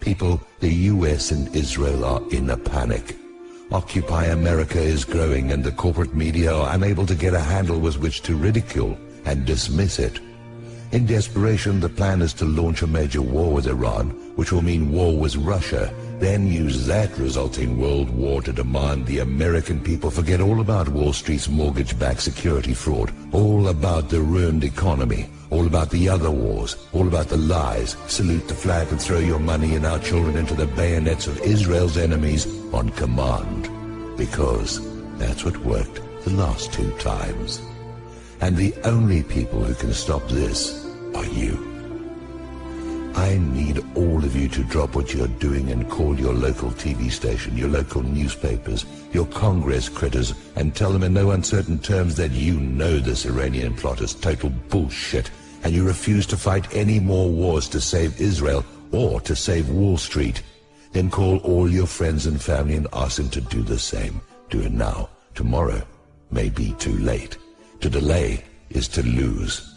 People, the US and Israel are in a panic. Occupy America is growing and the corporate media are unable to get a handle with which to ridicule and dismiss it. In desperation, the plan is to launch a major war with Iran, which will mean war with Russia, then use that resulting world war to demand the American people forget all about Wall Street's mortgage-backed security fraud, all about the ruined economy, all about the other wars, all about the lies, salute the flag and throw your money and our children into the bayonets of Israel's enemies on command. Because that's what worked the last two times. And the only people who can stop this are you. I need all of you to drop what you're doing and call your local TV station, your local newspapers, your Congress critters, and tell them in no uncertain terms that you know this Iranian plot is total bullshit, and you refuse to fight any more wars to save Israel or to save Wall Street. Then call all your friends and family and ask them to do the same. Do it now. Tomorrow may be too late. To delay is to lose.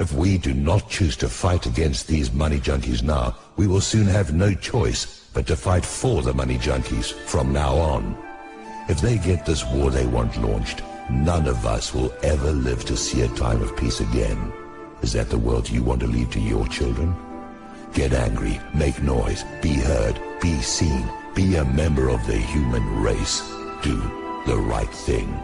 If we do not choose to fight against these money junkies now, we will soon have no choice but to fight for the money junkies from now on. If they get this war they want launched, none of us will ever live to see a time of peace again. Is that the world you want to leave to your children? Get angry, make noise, be heard, be seen, be a member of the human race. Do the right thing.